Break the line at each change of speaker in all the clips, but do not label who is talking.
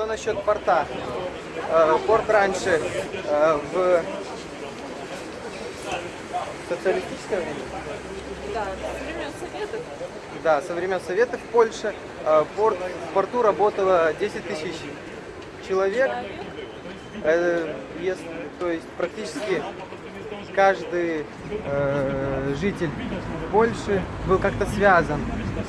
Что насчет порта? Э, Порт раньше э, в социалистическое время?
Да, со времен Советов.
Да, со времен Советов в Польше э, порт, в порту работало 10 тысяч человек. Э, если- то есть практически каждый э, житель Польши был как-то связан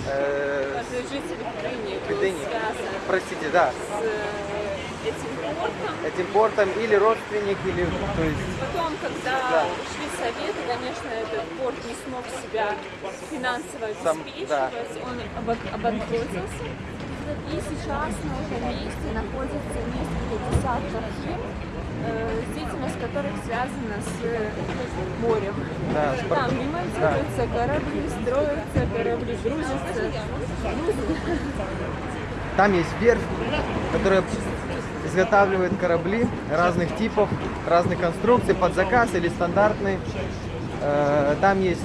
э,
Каждый житель Гдыни был
Гдыни.
связан
простите, да,
с э, этим портом.
этим портом или родственник, или то есть
Потом, когда
Да.
ушли Советы, конечно, этот порт не смог себя финансово
Сам-
обеспечивать,
да.
он обан- обанкротился. И сейчас на этом месте находится несколько десятков фирм, э, деятельность которых связана с э, морем.
Да, с
Там ремонтируются корабли, строятся корабли, грузятся.
Там есть верфь, которая изготавливает корабли разных типов, разных конструкций под заказ или стандартные. Э, Там есть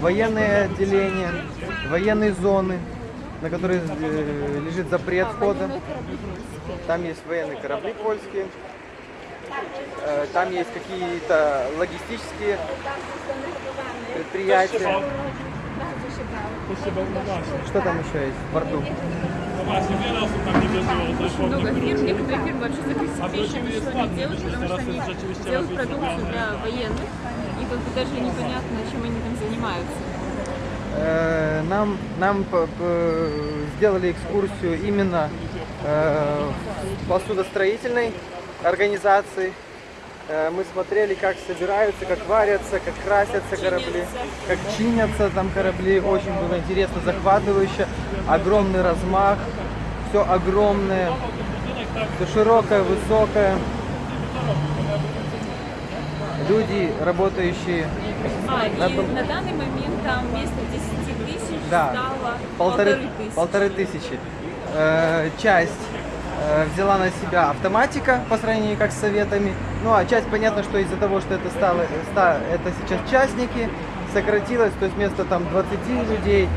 военные отделения, военные зоны, на которые э, лежит запрет входа.
Корабли польские.
Там есть военные корабли польские. Э, Там есть какие-то логистические предприятия. Что там еще есть в порту?
Много фирм, некоторые фирмы вообще закрыть
А
ничего не делают, потому что они делают продукцию для военных, и как бы даже непонятно, чем они там занимаются.
Э, Нам, нам сделали экскурсию именно э, посудостроительной организации. Э, Мы смотрели, как собираются, как варятся, как красятся корабли, как чинятся там корабли. Очень было интересно, захватывающе. Огромный размах, все огромное, все широкое, высокое. Люди, работающие
А, и
был-
на данный момент там вместо 10 тысяч
Да,
стало
полторы,
тысячи.
полторы тысячи. Э, часть э, взяла на себя автоматика по сравнению как с советами. Ну а часть понятно, что из-за того, что это стало, ста- это сейчас частники, сократилось, то есть вместо там 20 людей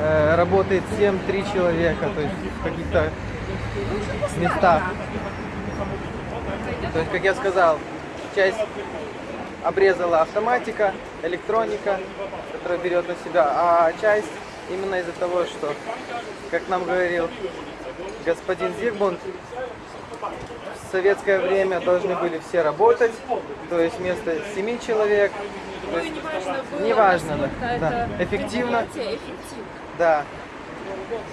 э, работает 7-3 человека, то есть в каких-то местах. То есть, как я сказал, часть обрезала автоматика, электроника, которая берет на себя, а часть именно из-за того, что, как нам говорил господин Зигмунд, в советское время должны были все работать, то есть вместо 7 человек,
Ну
есть,
неважно было,
Неважно, да,
это
да.
Эффективно.
да.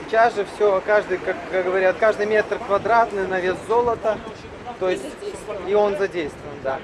Сейчас же все, каждый, как говорят, каждый метр квадратный на вес золота, то есть и он задействован, да.